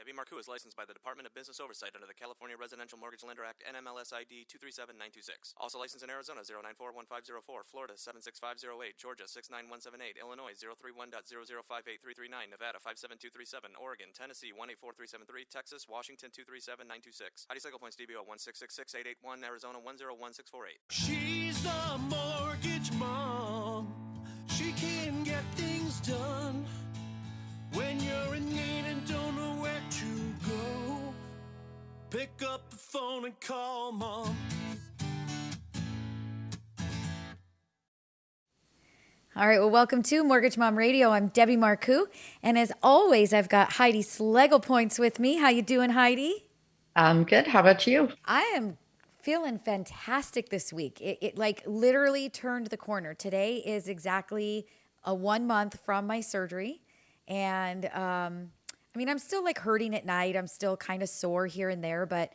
Debbie Marcoux is licensed by the Department of Business Oversight under the California Residential Mortgage Lender Act NMLS ID 237926. Also licensed in Arizona 0941504, Florida 76508, Georgia 69178, Illinois 031.0058339, Nevada 57237, Oregon, Tennessee 184373, Texas, Washington 237926. Heidi Cycle Points DBO 1666881, Arizona 101648. She's the mortgage mom. She can get things done. When you're in need and don't know where pick up the phone and call mom. All right, well, welcome to Mortgage Mom Radio. I'm Debbie Marcoux, and as always, I've got Heidi Slegel Points with me. How you doing, Heidi? I'm good. How about you? I am feeling fantastic this week. It, it like literally turned the corner. Today is exactly a one month from my surgery, and um, I mean, I'm still like hurting at night. I'm still kind of sore here and there, but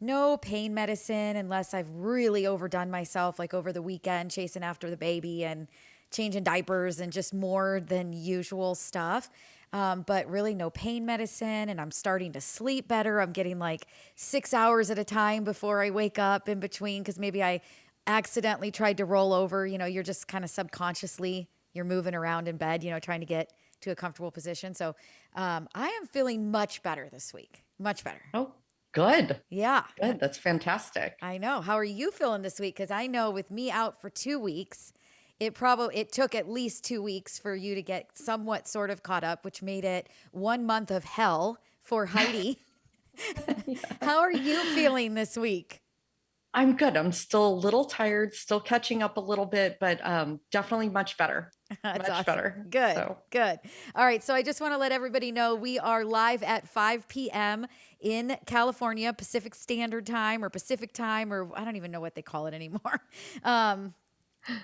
no pain medicine unless I've really overdone myself, like over the weekend, chasing after the baby and changing diapers and just more than usual stuff. Um, but really, no pain medicine, and I'm starting to sleep better. I'm getting like six hours at a time before I wake up in between because maybe I accidentally tried to roll over. You know, you're just kind of subconsciously you're moving around in bed, you know, trying to get to a comfortable position. So um, I am feeling much better this week. Much better. Oh, good. Yeah. Good. That's fantastic. I know. How are you feeling this week? Because I know with me out for two weeks, it probably it took at least two weeks for you to get somewhat sort of caught up, which made it one month of hell for Heidi. yeah. How are you feeling this week? I'm good. I'm still a little tired, still catching up a little bit, but um, definitely much better. That's much awesome. better. Good. So. Good. All right. So I just want to let everybody know we are live at 5 p.m. in California, Pacific Standard Time or Pacific Time, or I don't even know what they call it anymore. Um,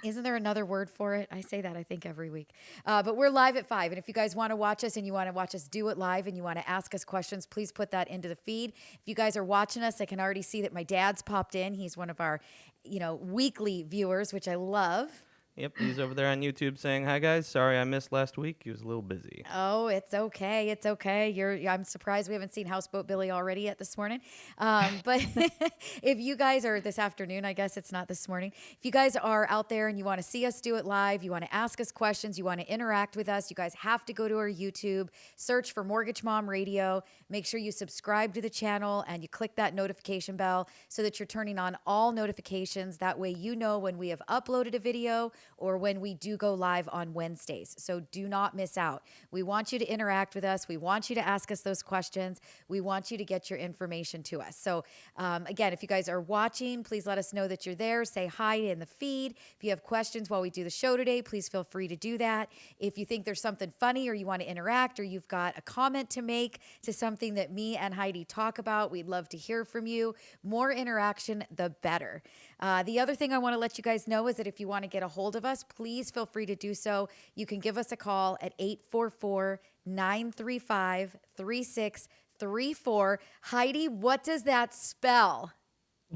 isn't there another word for it? I say that I think every week. Uh, but we're live at five. And if you guys want to watch us and you want to watch us do it live and you want to ask us questions, please put that into the feed. If you guys are watching us, I can already see that my dad's popped in. He's one of our, you know, weekly viewers, which I love. Yep, he's over there on YouTube saying, "Hi guys, sorry I missed last week. He was a little busy." Oh, it's okay. It's okay. You're. I'm surprised we haven't seen Houseboat Billy already yet this morning. Um, but if you guys are this afternoon, I guess it's not this morning. If you guys are out there and you want to see us do it live, you want to ask us questions, you want to interact with us, you guys have to go to our YouTube, search for Mortgage Mom Radio. Make sure you subscribe to the channel and you click that notification bell so that you're turning on all notifications. That way, you know when we have uploaded a video or when we do go live on Wednesdays. So do not miss out. We want you to interact with us. We want you to ask us those questions. We want you to get your information to us. So, um, again, if you guys are watching, please let us know that you're there. Say hi in the feed. If you have questions while we do the show today, please feel free to do that. If you think there's something funny or you want to interact or you've got a comment to make to something that me and Heidi talk about, we'd love to hear from you. More interaction, the better. Uh, the other thing I want to let you guys know is that if you want to get a hold of us, please feel free to do so. You can give us a call at 844 935 3634. Heidi, what does that spell?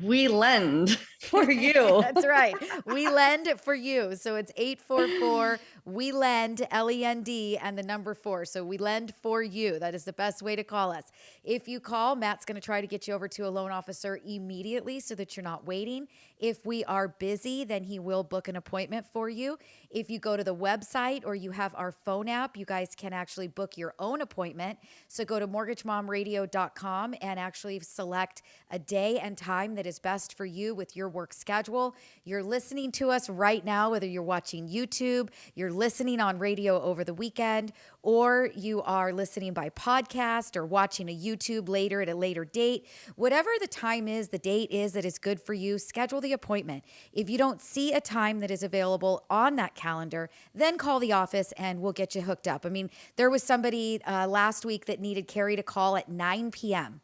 We lend for you. That's right. We lend for you. So it's 844 we lend L E N D and the number 4. So we lend for you. That is the best way to call us. If you call, Matt's going to try to get you over to a loan officer immediately so that you're not waiting. If we are busy, then he will book an appointment for you. If you go to the website or you have our phone app, you guys can actually book your own appointment. So go to mortgagemomradio.com and actually select a day and time that is best for you with your work schedule. You're listening to us right now, whether you're watching YouTube, you're listening on radio over the weekend, or you are listening by podcast or watching a YouTube later at a later date. Whatever the time is, the date is that is good for you, schedule the appointment. If you don't see a time that is available on that calendar, then call the office and we'll get you hooked up. I mean, there was somebody uh, last week that needed Carrie to call at 9 p.m.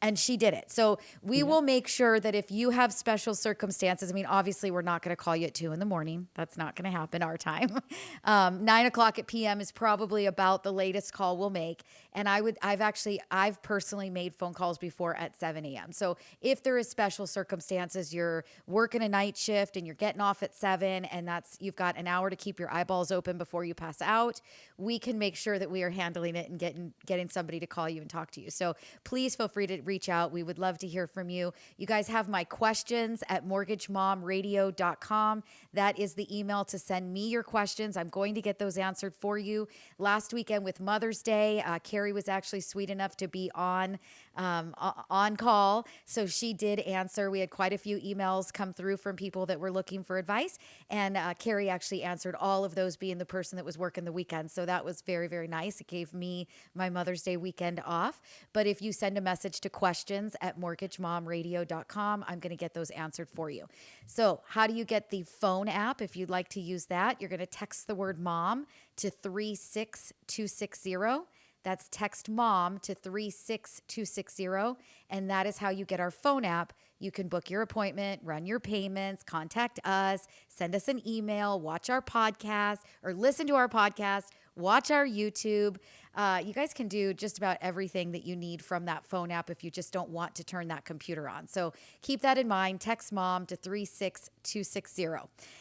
and she did it. So we will make sure that if you have special circumstances, I mean, obviously we're not going to call you at two in the morning. That's not going to happen our time. Um, Nine o'clock at PM is probably about the latest call we'll make. And I would, I've actually, I've personally made phone calls before at 7 a.m. So if there is special circumstances, you're working a night shift and you're getting off at seven, and that's you've got an hour to keep your eyeballs open before you pass out, we can make sure that we are handling it and getting getting somebody to call you and talk to you. So please feel free to reach out. We would love to hear from you. You guys have my questions at mortgagemomradio.com. That is the email to send me your questions. I'm going to get those answered for you. Last weekend with Mother's Day, uh, Carrie was actually sweet enough to be on um, on call, so she did answer. We had quite a few emails come through from people that were looking for advice, and uh, Carrie actually answered all of those, being the person that was working the weekend. So that was very very nice. It gave me my Mother's Day weekend off. But if you send a message to questions at mortgagemomradio.com, I'm going to get those answered for you. So, how do you get the phone app? If you'd like to use that, you're going to text the word mom to 36260. That's text mom to 36260. And that is how you get our phone app. You can book your appointment, run your payments, contact us, send us an email, watch our podcast, or listen to our podcast, watch our YouTube. Uh, you guys can do just about everything that you need from that phone app if you just don't want to turn that computer on. So keep that in mind. Text mom to 36260.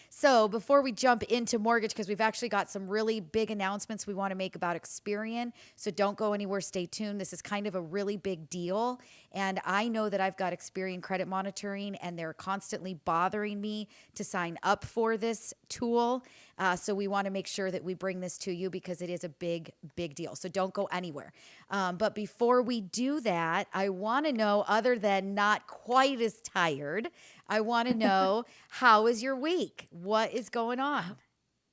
So before we jump into mortgage, because we've actually got some really big announcements we want to make about Experian. So don't go anywhere. Stay tuned. This is kind of a really big deal. And I know that I've got Experian credit monitoring, and they're constantly bothering me to sign up for this tool. Uh, so we want to make sure that we bring this to you because it is a big, big deal. So don't go anywhere. Um, but before we do that, I want to know, other than not quite as tired, I want to know how is your week? What is going on?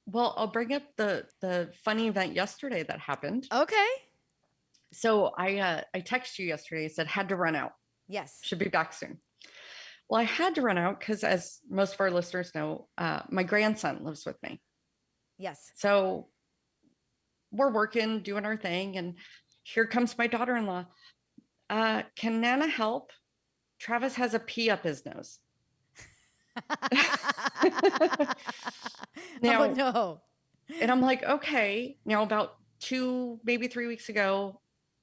Well, I'll bring up the the funny event yesterday that happened. Okay. So I uh, I texted you yesterday. Said had to run out. Yes. Should be back soon. Well, I had to run out because, as most of our listeners know, uh, my grandson lives with me. Yes. So we're working, doing our thing, and here comes my daughter-in-law. Uh, can Nana help? Travis has a pea up his nose. Now- oh no. And I'm like, okay. Now, about two, maybe three weeks ago,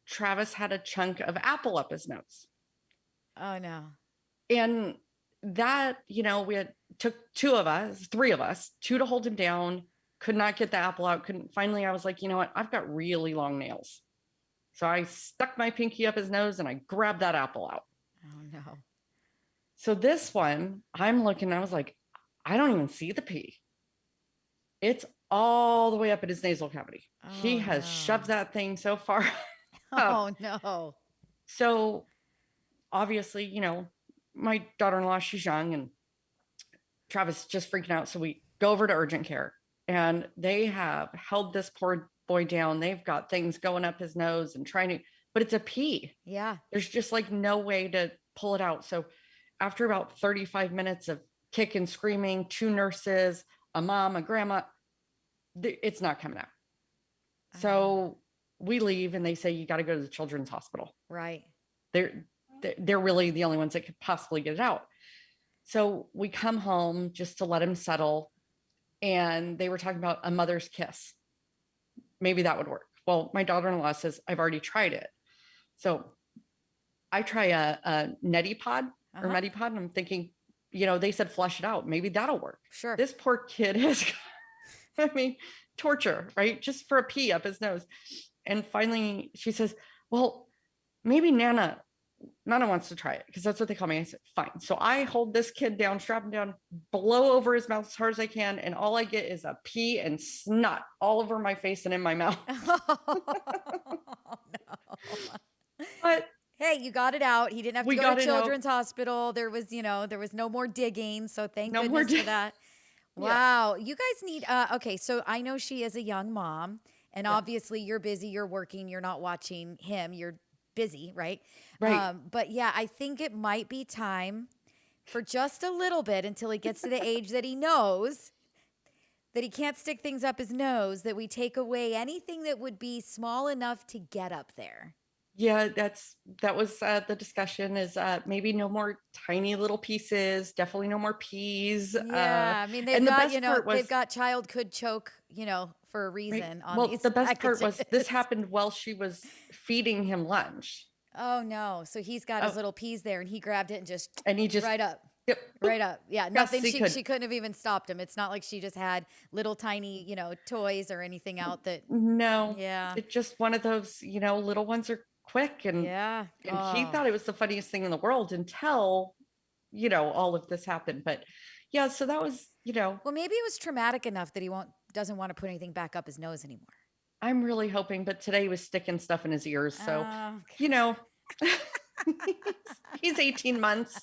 Travis had a chunk of apple up his nose. Oh no. And that, you know, we had took two of us, three of us, two to hold him down, could not get the apple out. Couldn't finally, I was like, you know what? I've got really long nails. So I stuck my pinky up his nose and I grabbed that apple out. Oh no. So this one, I'm looking, I was like, I don't even see the pea. It's all the way up in his nasal cavity. he Oh, has no. shoved that thing so far. Oh no. So obviously, you know, my daughter-in-law, she's young and Travis just freaking out. So we go over to urgent care and they have held this poor boy down. They've got things going up his nose and trying to, but it's a pea. Yeah. There's just like no way to pull it out. So after about 35 minutes of kicking, screaming, two nurses, a mom, a grandma, it's not coming out. So we leave and they say, you got to go to the children's hospital Right. they're they're- they're really the only ones that could possibly get it out. So we come home just to let him settle, and they were talking about a mother's kiss. Maybe that would work. Well, my daughter-in-law says I've already tried it, so I try a, a neti pot or Uh-huh. Medipod, and I'm thinking, you know, they said flush it out. Maybe that'll work. Sure. This poor kid has, I mean, torture, right? Just for a pea up his nose. And finally, she says, Well, maybe Nana, Nana wants to try it because that's what they call me. I said, Fine. So I hold this kid down, strap him down, blow over his mouth as hard as I can. And all I get is a pea and snot all over my face and in my mouth. oh, no. But Hey, you got it out. He didn't have to We go to it out. children's hospital. There was, you know, there was no more digging. So thank No goodness for that. Yeah. Wow. You guys need uh okay, so I know she is a young mom and Yeah. obviously you're busy, you're working, you're not watching him, you're busy, right? Right. Um, but yeah, I think it might be time for just a little bit until he gets to the age that he knows that he can't stick things up his nose, that we take away anything that would be small enough to get up there. Yeah, that's that was uh, the discussion. Is uh, maybe no more tiny little pieces. Definitely no more peas. Uh, Yeah, I mean they've and the got best you know was they've got child could choke you know for a right, reason on well, the best part was this happened while she was feeding him lunch, Oh no! So he's got his oh, little peas there, and he grabbed it and just and he just right up, yep, right up. Yeah, yes, nothing. he She could. she couldn't have even stopped him. It's not like she just had little tiny you know toys or anything out that. No, Yeah, it's just one of those. You know, little ones are quick, and yeah. and he Oh, thought it was the funniest thing in the world until you know all of this happened. But yeah, so that was you know well, maybe it was traumatic enough that he won't doesn't want to put anything back up his nose anymore. I'm really hoping, but today he was sticking stuff in his ears. So, Oh, you know, he's 18 months.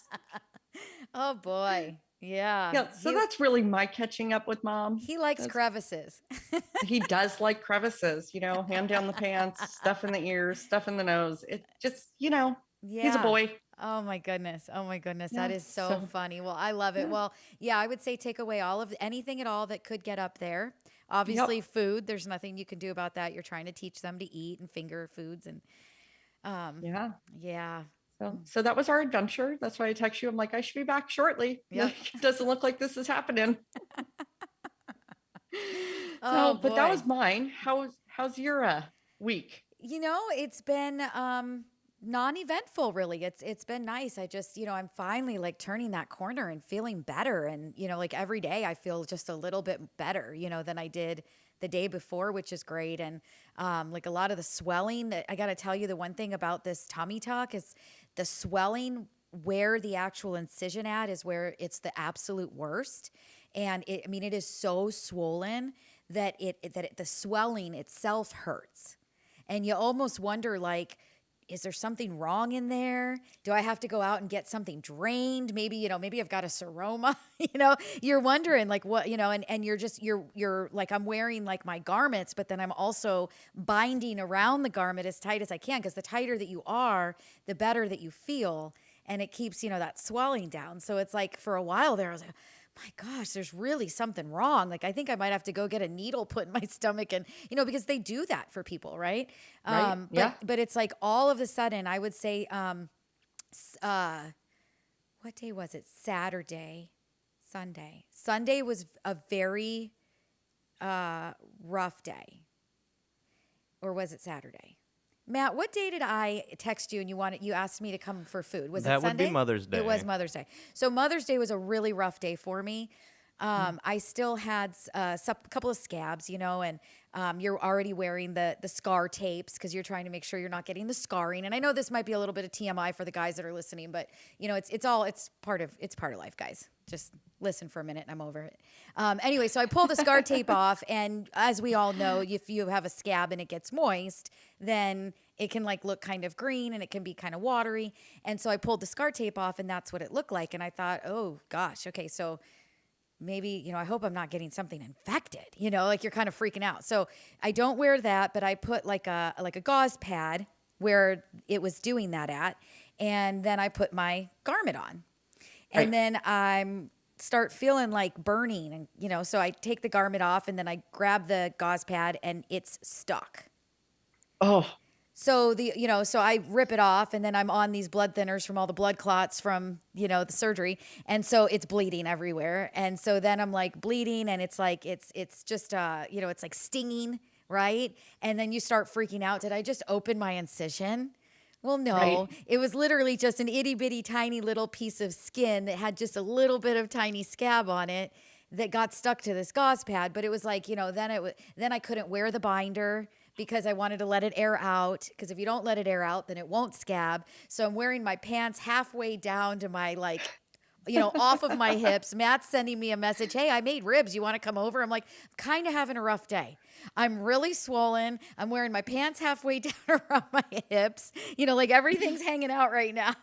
oh boy, yeah. Yeah. So He that's really my catching up with mom. he likes That's, crevices. he does like crevices, you know, hand down the pants, stuff in the ears, stuff in the nose. It just, you know, he's a boy. Oh my goodness. Oh my goodness. That Yeah. is so So, funny. Well, I love it. yeah. Well, yeah, I would say take away all of anything at all that could get up there. Yep. Obviously, food, there's nothing you can do about that. You're trying to teach them to eat and finger foods and um Yeah. yeah. So, so that was our adventure. That's why I text you. I'm like, I should be back shortly. Yep. it doesn't look like this is happening. Oh but that was mine. How's how's your uh, week? You know, it's been um non-eventful really. It's it's been nice. I just, you know, I'm finally like turning that corner and feeling better and you know, like every day I feel just a little bit better, you know, than I did the day before, which is great and um like a lot of the swelling that I got to tell you the one thing about this tummy tuck is the swelling where the actual incision at is where it's the absolute worst. And it I mean it is so swollen that it that it, the swelling itself hurts. And you almost wonder like is there something wrong in there? Do i have to go out and get something drained? Maybe you know maybe i've got a seroma you know? You're wondering like what you know and and you're just you're you're like i'm wearing like my garments but then i'm also binding around the garment as tight as i can because the tighter that you are the better that you feel and it keeps you know that swelling down. So it's like for a while there i was like my gosh, there's really something wrong. Like, I think I might have to go get a needle put in my stomach and, you know, because they do that for people, right? Right? Um, but, Yeah. but it's like all of a sudden, I would say, um, uh, what day was it? Saturday, Sunday. Sunday was a very, uh, rough day. Or was it Saturday? Matt, what day did I text you and you wanted you asked me to come for food? Was that it That would Sunday? be Mother's Day? It was Mother's Day. So Mother's Day was a really rough day for me. Um, I still had a couple of scabs, you know, and um, you're already wearing the the scar tapes because you're trying to make sure you're not getting the scarring. And I know this might be a little bit of TMI for the guys that are listening, but you know, it's it's all it's part of it's part of life, guys. Just listen for a minute, and I'm over it. Um, anyway, so I pull the scar tape off, and as we all know, if you have a scab and it gets moist, then it can like look kind of green and it can be kind of watery. And so I pulled the scar tape off, and that's what it looked like. And I thought, oh gosh, okay, so maybe you know i hope i'm not getting something infected you know like you're kind of freaking out so i don't wear that but i put like a like a gauze pad where it was doing that at and then i put my garment on and Right. then i'm start feeling like burning and you know so i take the garment off and then i grab the gauze pad and it's stuck. Oh, so the you know so i rip it off and then i'm on these blood thinners from all the blood clots from you know the surgery. And so it's bleeding everywhere. And so then i'm like bleeding and it's like it's it's just uh you know it's like stinging right? And then you start freaking out. Did i just open my incision well no Right. it was literally just an itty bitty tiny little piece of skin that had just a little bit of tiny scab on it that got stuck to this gauze pad but it was like you know then it was then i couldn't wear the binder because I wanted to let it air out. Because if you don't let it air out, then it won't scab. So I'm wearing my pants halfway down to my like, you know, off of my hips. Matt's sending me a message. Hey, I made ribs. You want to come over? I'm like, kind of having a rough day. I'm really swollen. I'm wearing my pants halfway down around my hips. You know, like everything's hanging out right now.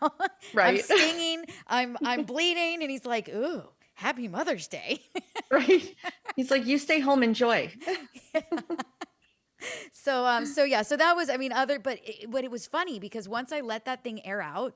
Right. I'm stinging. I'm I'm bleeding. And he's like, ooh, happy Mother's Day. right. He's like, you stay home, enjoy. so um so yeah so that was i mean other but it, but it was funny because once i let that thing air out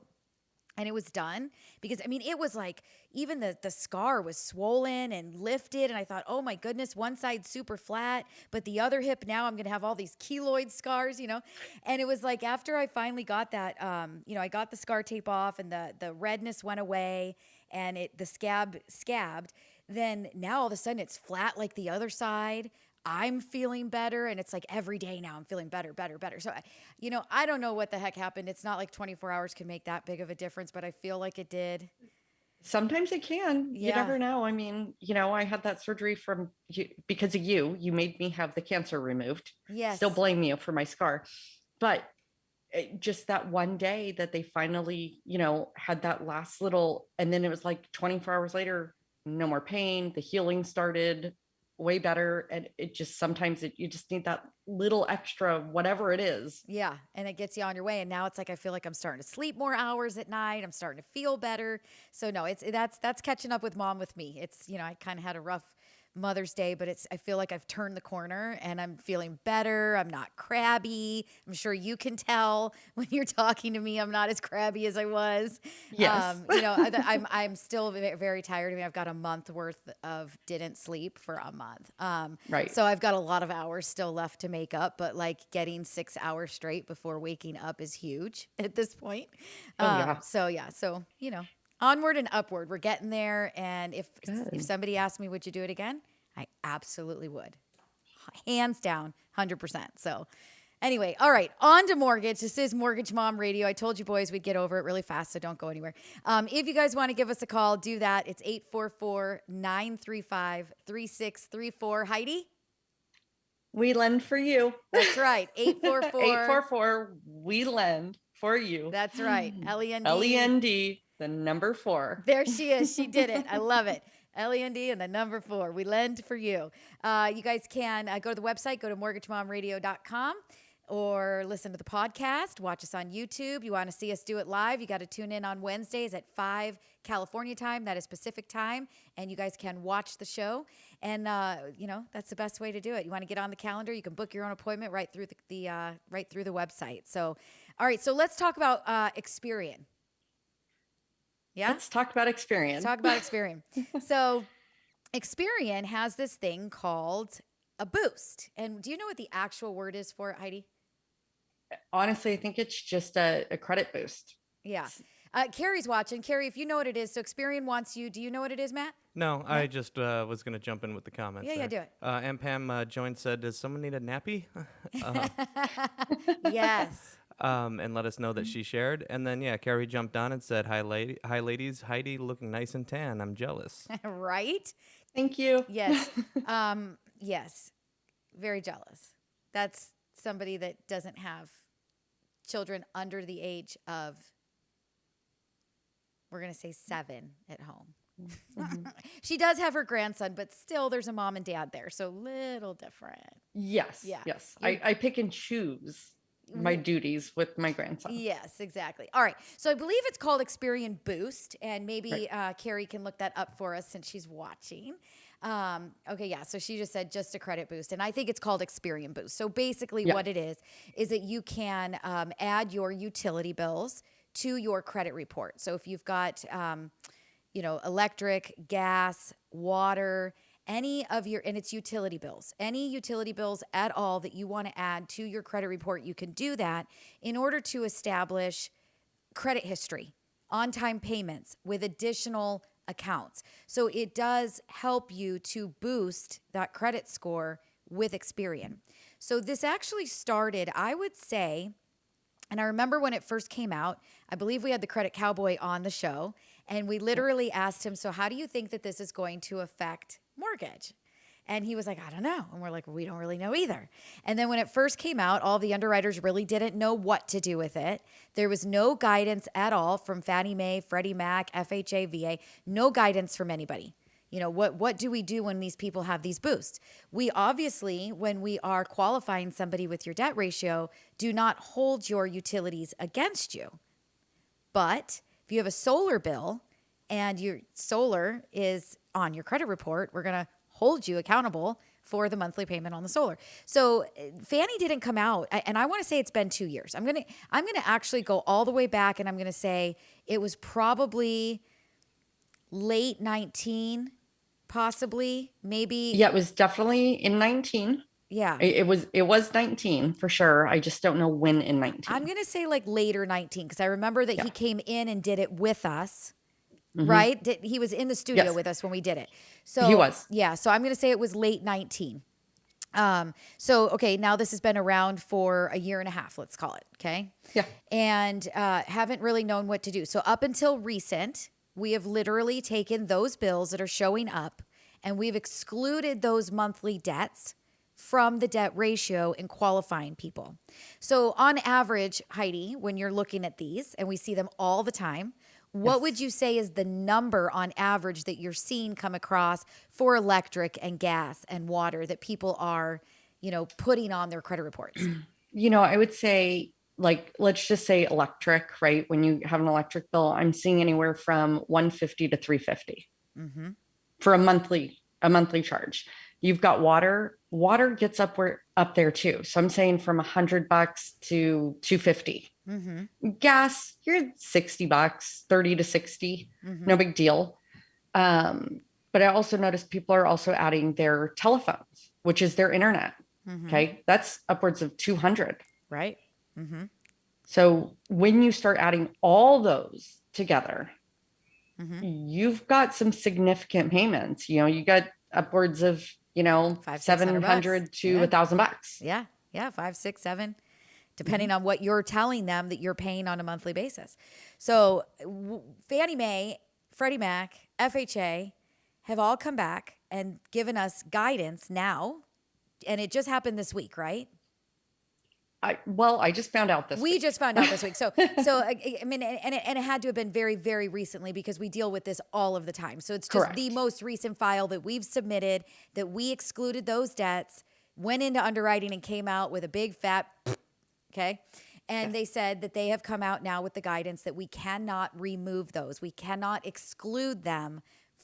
and it was done because I mean it was like even the the scar was swollen and lifted and I thought oh my goodness one side super flat but the other hip now I'm to have all these keloid scars you know? And it was like after I finally got that um you know I got the scar tape off and the the redness went away and it the scab scabbed then now all of a sudden it's flat like the other side I'm feeling better. And it's like every day now I'm feeling better, better, better. So, you know, I don't know what the heck happened. It's not like 24 hours can make that big of a difference, but I feel like it did. Sometimes it can. You never know. I mean, you know, I had that surgery from you because of you. You made me have the cancer removed. Yes. Still blame you for my scar. But it- just that one day that they finally, you know, had that last little, and then it was like 24 hours later, no more pain. The healing started way better. And it just sometimes it, you just need that little extra, whatever it is. Yeah, and it gets you on your way. And now it's like I feel like I'm starting to sleep more hours at night. I'm starting to feel better. So no, it's that's that's catching up with mom with me. It's you know I kind of had a rough Mother's Day, but it's I feel like I've turned the corner and I'm feeling better. I'm not crabby. I'm sure you can tell when you're talking to me. I'm not as crabby as I was. Yes. Um, you know, I- I'm I'm still very tired. I mean, I've got a month worth of didn't sleep for a month. Um, Right. So I've got a lot of hours still left to make up, but like getting six hours straight before waking up is huge at this point. Oh, Um, yeah. So yeah. So you know, onward and upward. We're getting there. And if if somebody asked me, would you do it again? I absolutely would, hands down, hundred percent. So. Anyway, all right, on to mortgage. This is Mortgage Mom Radio. I told you boys we'd get over it really fast, so don't go anywhere. Um, if you guys want to give us a call, do that. It's 844 935 3634. Heidi? We lend for you. That's right. 844. 844 we lend for you. That's right. L-E-N-D. L-E-N-D, the number four. There she is. She did it. I love it. L-E-N-D and the number four. We lend for you. Uh, you guys can uh, go to the website, go to mortgagemomradio.com or listen to the podcast, watch us on YouTube. You want to see us do it live, you got to tune in on Wednesdays at 5 California time. That is Pacific time. And you guys can watch the show. And, uh, you know, that's the best way to do it. You want to get on the calendar, you can book your own appointment right through the, the uh, right through the website. So, all right. So let's talk about uh, Experian. Yeah. Let's talk about experience. Let's talk about Experian. so, Experian has this thing called a boost. And do you know what the actual word is for it, Heidi? Honestly, I think it's just a, a credit boost. Yeah. Uh, Carrie's watching. Carrie, if you know what it is, so Experian wants you. Do you know what it is, Matt? No, I just uh, was going to jump in with the comments. Yeah, yeah, do it. Uh, and Pam uh, joined said, Does someone need a nappy? uh, yes. Um, and let us know that she shared. And then, yeah, Carrie jumped on and said, Hi, lady. Hi, ladies. Heidi looking nice and tan. I'm jealous. right? Thank you. Yes. um, yes. Very jealous. That's somebody that doesn't have children under the age of, we're going to say seven at home. she does have her grandson, but still there's a mom and dad there. So little different. Yes. Yeah. Yes. You- I, I pick and choose my duties with my grandson. Yes, exactly. All right. So I believe it's called Experian Boost, and maybe uh, Carrie can look that up for us since she's watching. Um, okay, yeah. So she just said just a credit boost, and I think it's called Experian Boost. So basically, Yeah. what it is is that you can um, add your utility bills to your credit report. So if you've got, um, you know, electric, gas, water, any of your, and it's utility bills, any utility bills at all that you want to add to your credit report, you can do that in order to establish credit history, on time payments with additional accounts. So it does help you to boost that credit score with Experian. So this actually started, I would say, and I remember when it first came out, I believe we had the credit cowboy on the show, and we literally asked him, So, how do you think that this is going to affect mortgage? And he was like, I don't know. And we're like, we don't really know either. And then when it first came out, all the underwriters really didn't know what to do with it. There was no guidance at all from Fannie Mae, Freddie Mac, FHA, VA, no guidance from anybody. You know, what what do we do when these people have these boosts? We obviously, when we are qualifying somebody with your debt ratio, do not hold your utilities against you. But if you have a solar bill and your solar is on your credit report, we're going to hold you accountable for the monthly payment on the solar. So uh, Fannie didn't come out, and I want to say it's been two years. I'm gonna I'm gonna actually go all the way back, and I'm gonna say it was probably late 19, possibly maybe. Yeah, it was definitely in 19. Yeah. It, it was it was 19 for sure. I just don't know when in 19. I'm gonna say like later 19 because I remember that Yeah. he came in and did it with us. Mhm. Right? Did, he was in the studio Yes. with us when we did it. So he was. Yeah. So I'm gonna say it was late 19. Um. So okay, now this has been around for a year and a half. Let's call it. Okay. Yeah. And uh, haven't really known what to do. So up until recent, we have literally taken those bills that are showing up, and we've excluded those monthly debts from the debt ratio in qualifying people. So, on average, Heidi, when you're looking at these, and we see them all the time, what would you say is the number on average that you're seeing come across for electric and gas and water that people are, you know, putting on their credit reports? you know, I would say like let's just say electric, right? When you have an electric bill, I'm seeing anywhere from 150 to 350 mm-hmm. for a monthly a monthly charge. You've got water. Water gets up where up there too. So I'm saying from 100 bucks to 250. Mm-hmm. Gas, you're 60 bucks, 30 to 60. mm-hmm. No big deal. Um, but I also noticed people are also adding their telephones, which is their internet. mm-hmm. Okay. That's upwards of 200. Right. Mm-hmm. So when you start adding all those together, Mm-hmm. you've got some significant payments. You know, you got upwards of, you know, Five, 600 bucks. 700 to Yeah. a thousand bucks. Yeah, yeah, five, six, seven, depending mm-hmm. on what you're telling them that you're paying on a monthly basis. So, Fannie Mae, Freddie Mac, FHA have all come back and given us guidance now, and it just happened this week, right? I, well, I just found out this. Week. We week. just found out this week. So, so uh, I, I mean, and it, and it had to have been very, very recently because we deal with this all of the time. So it's just the most recent file that we've submitted that we excluded those debts, went into underwriting, and came out with a big fat. Okay. And they said that they have come out now with the guidance that we cannot remove those. We cannot exclude them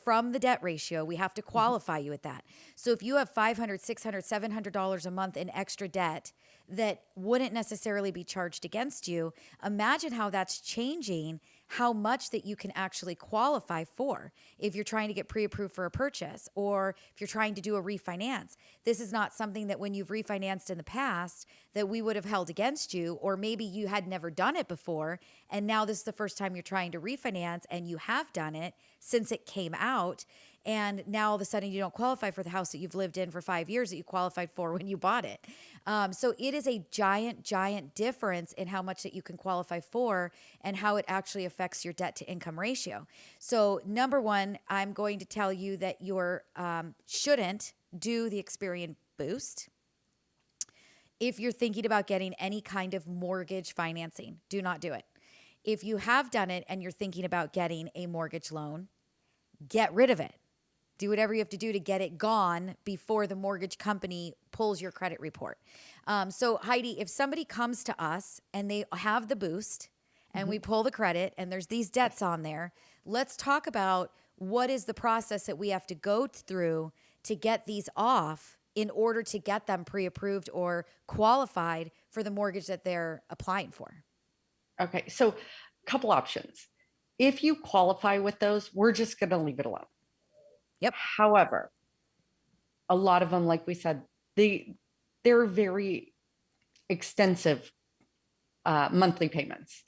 from the debt ratio. We have to mm-hmm. qualify you at that. So if you have 500, 600, 700 dollars a month in extra debt that wouldn't necessarily be charged against you, imagine how that's changing how much that you can actually qualify for if you're trying to get pre-approved for a purchase or if you're trying to do a refinance. This is not something that when you've refinanced in the past that we would have held against you or maybe you had never done it before and now this is the first time you're trying to refinance and you have done it since it came out and now all of a sudden you don't qualify for the house that you've lived in for five years that you qualified for when you bought it. Um, so it is a giant, giant difference in how much that you can qualify for and how it actually affects your debt to income ratio. So number one, I'm going to tell you that you um, shouldn't do the Experian Boost. If you're thinking about getting any kind of mortgage financing, do not do it. If you have done it and you're thinking about getting a mortgage loan, get rid of it. Do whatever you have to do to get it gone before the mortgage company pulls your credit report. Um, so, Heidi, if somebody comes to us and they have the boost and we pull the credit and there's these debts on there, let's talk about what is the process that we have to go through to get these off in order to get them pre approved or qualified for the mortgage that they're applying for. Okay. So, a couple options. If you qualify with those, we're just going to leave it alone. Yep. However, a lot of them, like we said, they they're very extensive uh, monthly payments,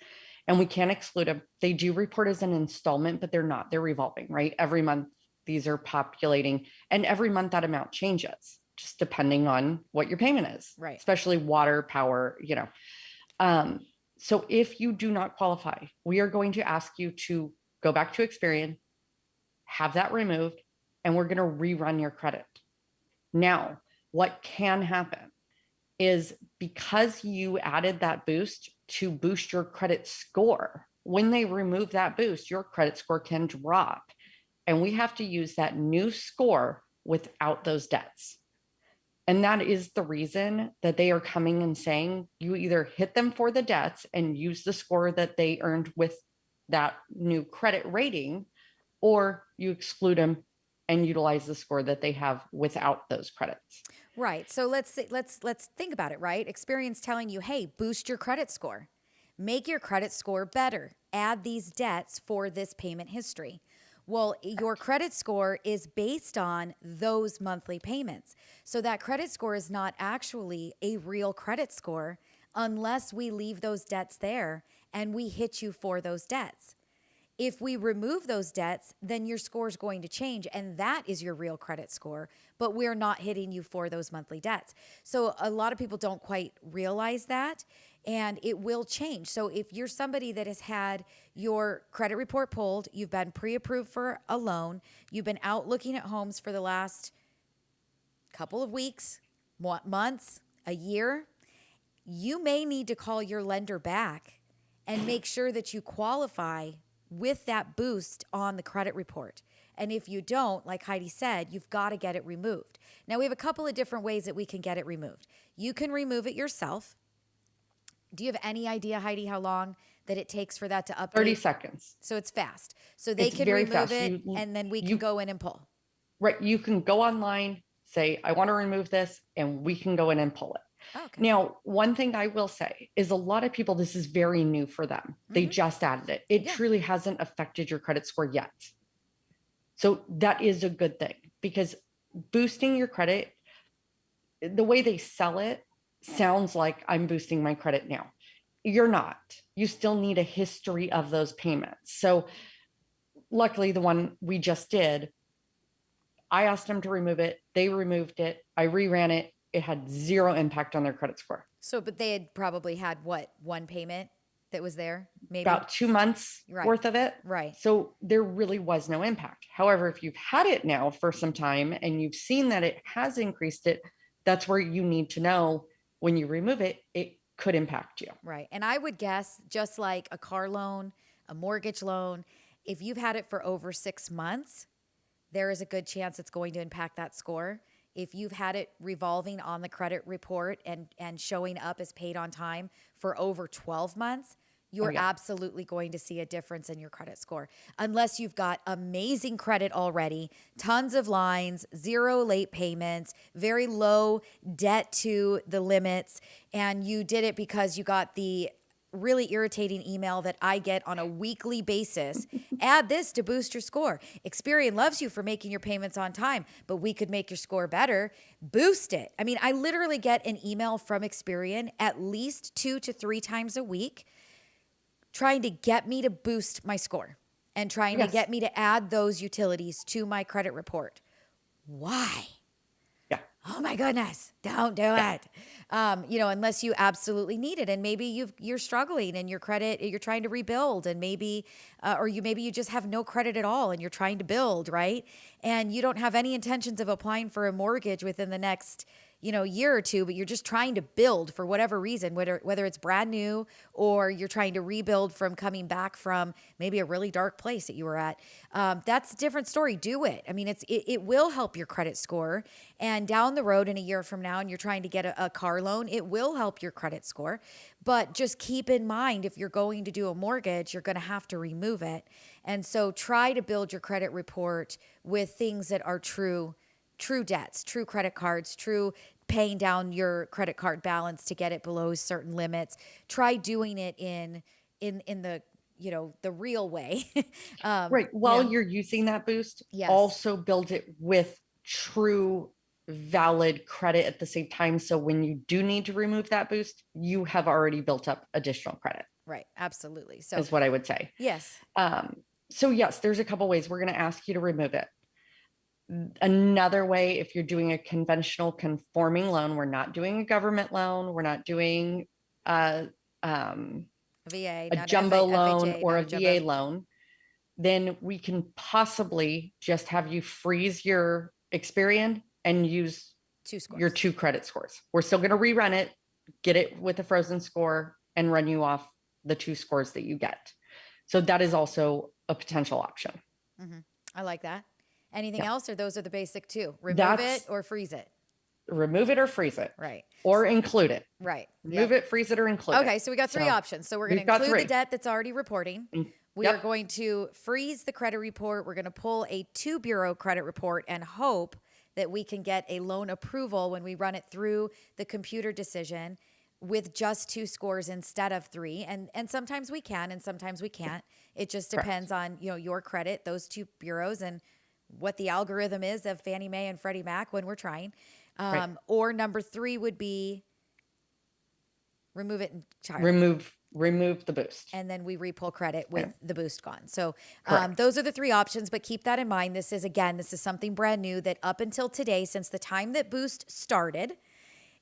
and we can't exclude them. They do report as an installment, but they're not. They're revolving, right? Every month these are populating, and every month that amount changes, just depending on what your payment is. Right. Especially water, power, you know. Um, so if you do not qualify, we are going to ask you to go back to Experian, have that removed, and we're going to rerun your credit. Now, what can happen is because you added that boost to boost your credit score, when they remove that boost, your credit score can drop. And we have to use that new score without those debts. And that is the reason that they are coming and saying you either hit them for the debts and use the score that they earned with that new credit rating, or you exclude them and utilize the score that they have without those credits. Right. So let's let's let's think about it, right? Experian's telling you, "Hey, boost your credit score. Make your credit score better. Add these debts for this payment history." Well, your credit score is based on those monthly payments. So that credit score is not actually a real credit score unless we leave those debts there and we hit you for those debts. If we remove those debts, then your score is going to change, and that is your real credit score. But we're not hitting you for those monthly debts. So a lot of people don't quite realize that, and it will change. So if you're somebody that has had your credit report pulled, you've been pre approved for a loan, you've been out looking at homes for the last couple of weeks, months, a year, you may need to call your lender back and make sure that you qualify with that boost on the credit report. And if you don't, like Heidi said, you've got to get it removed. Now, we have a couple of different ways that we can get it removed. You can remove it yourself. Do you have any idea, Heidi, how long that it takes for that to update? 30 seconds. So it's fast. So they It's can remove fast. it You- and then we can you- go in and pull. Right. You can go online, say, I want to remove this, and we can go in and pull it. Oh, Okay. Now, one thing I will say is a lot of people, this is very new for them. They Mhm. just added it. It Yeah. truly hasn't affected your credit score yet. So that is a good thing because boosting your credit, the way they sell it sounds like I'm boosting my credit now. You're not. You still need a history of those payments. So luckily, the one we just did, I asked them to remove it. They removed it. I reran it. It had zero impact on their credit score. So, but they had probably had what one payment that was there, maybe. About two months Right. worth of it. right. So there really was no impact. However, if you've had it now for some time and you've seen that it has increased it, that's where you need to know when you remove it, it could impact you. Right. And I would guess, just like a car loan, a mortgage loan, if you've had it for over six months, there is a good chance it's going to impact that score. If you've had it revolving on the credit report and, and showing up as paid on time for over 12 months, oh, you're yeah. absolutely going to see a difference in your credit score. Unless you've got amazing credit already, tons of lines, zero late payments, very low debt to the limits, and you did it because you got the really irritating email that I get on a weekly basis. Add this to boost your score. Experian loves you for making your payments on time, but we could make your score better. Boost it. I mean, I literally get an email from Experian at least two to three times a week trying to get me to boost my score and trying Yes. to get me to add those utilities to my credit report. Why? Yeah. Oh my goodness, don't do it. Um, you know, unless you absolutely need it, and maybe you've you're struggling and your credit you're trying to rebuild, and maybe, uh, or you maybe you just have no credit at all, and you're trying to build, right? And you don't have any intentions of applying for a mortgage within the next you know year or two but you're just trying to build for whatever reason whether whether it's brand new or you're trying to rebuild from coming back from maybe a really dark place that you were at. Um, that's a different story. Do it. I mean it's it, it will help your credit score. And down the road in a year from now and you're trying to get a, a car loan it will help your credit score. But just keep in mind if you're going to do a mortgage you're going to have to remove it. And so try to build your credit report with things that are true true debts, true credit cards, true paying down your credit card balance to get it below certain limits. Try doing it in in in the you know the real way. um, Right. While know, you're using that boost, Yes. also build it with true valid credit at the same time. So when you do need to remove that boost, you have already built up additional credit, right, absolutely. So is what I would say. yes, Um, so yes, there's a couple ways we're going to ask you to remove it. Another way, if you're doing a conventional conforming loan, we're not doing a government loan, we're not doing uh, um, a VA, a jumbo loan FHA, or a VA loan, then we can possibly just have you freeze your Experian and use two scores. your two credit scores. We're still going to rerun it, get it with a frozen score, and run you off the two scores that you get. So that is also a potential option. I like that. Anything Yeah. else, or those are the basic two? Remove That's- it or freeze it. Remove it or freeze it, Right, or include it. right. Remove it, freeze it, or include it. Okay, so we got three So, options. So we're going to include the debt that's already reporting. In- We are going to freeze the credit report. We're going to pull a two bureau credit report and hope that we can get a loan approval when we run it through the computer decision with just two scores instead of three. And and sometimes we can and sometimes we can't. It just Correct. depends on, you know, your credit, those two bureaus and what the algorithm is of Fannie Mae and Freddie Mac when we're trying. Um, Right. or number 3 would be remove it entirely Remove remove the boost. and then we repull credit with Yeah. the boost gone. So um, those are the three options, but keep that in mind. This is again, this is something brand new that up until today, since the time that Boost started,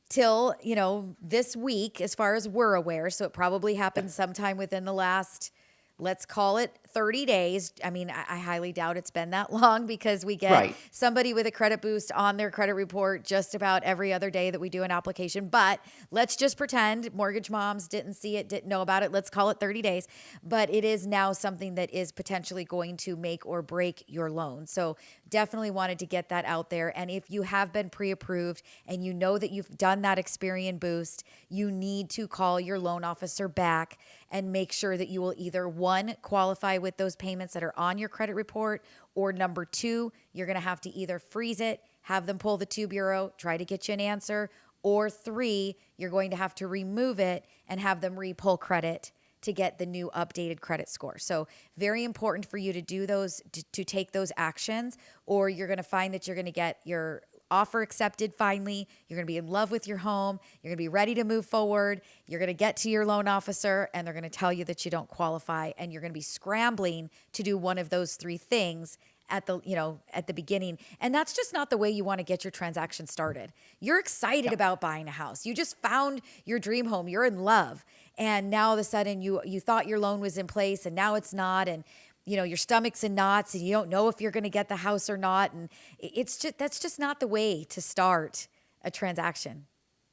till you know this week, as far as we're aware. So it probably happened sometime within the last. Let's call it 30 days. I mean, I, I highly doubt it's been that long because we get Right. somebody with a credit boost on their credit report just about every other day that we do an application. But let's just pretend mortgage moms didn't see it, didn't know about it. Let's call it 30 days. But it is now something that is potentially going to make or break your loan. So definitely wanted to get that out there. And if you have been pre approved and you know that you've done that Experian boost, you need to call your loan officer back and make sure that you will either one, qualify with those payments that are on your credit report, or number two, you're going to have to either freeze it, have them pull the two bureau, try to get you an answer, or three, you're going to have to remove it and have them repull credit to get the new updated credit score. So, very important for you to do those, to, to take those actions, or you're going to find that you're going to get your offer accepted finally. You're going to be in love with your home. You're going to be ready to move forward. You're going to get to your loan officer and they're going to tell you that you don't qualify and you're going to be scrambling to do one of those three things at the you know at the beginning and that's just not the way you want to get your transaction started you're excited about buying a house you just found your dream home you're in love and now all of a sudden you you thought your loan was in place and now it's not and you know your stomach's in knots and you don't know if you're going to get the house or not and it's just that's just not the way to start a transaction